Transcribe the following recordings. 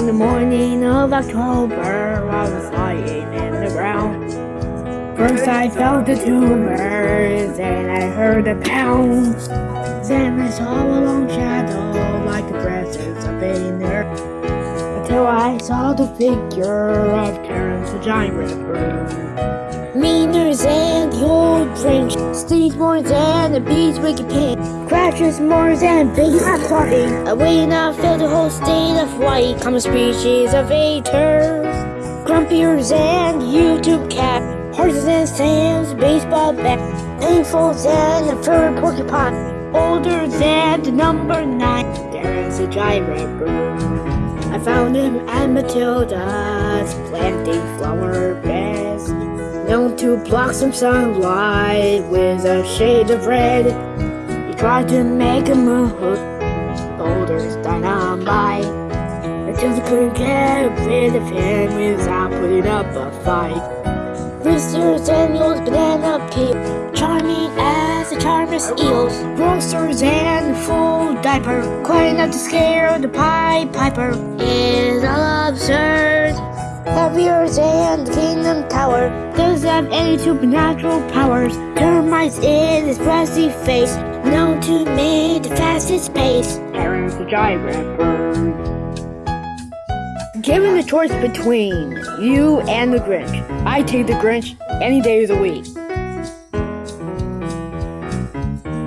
On the morning of October, I was lying in the ground. First I felt the tumors, then I heard a pound. Then I saw a long shadow, like the presence of a nurse. Until I saw the figure of Terrence the Giant Ripper. Meaner Steve's more than the beast wicked pig. Crashes more than big I'm sorry. I wait now feel the whole state of white. Common species of haters. Grumpier than YouTube cat. Harder than Sam's baseball bat. Painful than the fur porcupine. Older than the number nine. There's a giant ripper. I found him at Matilda's planting flower beds. Known to block some sunlight with a shade of red. He tried to make a move, boulders dynamite. Matilda couldn't get rid of him without putting up a fight. Mr. Daniel's banana peel, charming as the charmer's eels. Roasters and a full diaper, quite enough to scare the Pied Piper. Is absurd. Heavier than the Kingdom Tower. Doesn't have any supernatural powers. Termites in his brassy face, known to make the fastest pace. Terrence the Giant Ripper. Given the choice between you and the Grinch, I take the Grinch any day of the week.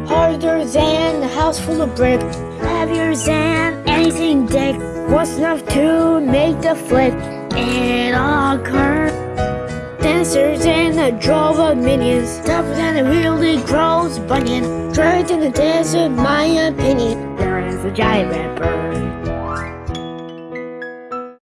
Harder than a house full of brick, heavier than anything dick. What's enough to make the flip? It all occur. Denser than a drove of minions, tougher than a really gross bunion. Dragged in the desert, my opinion. There is a giant ripper.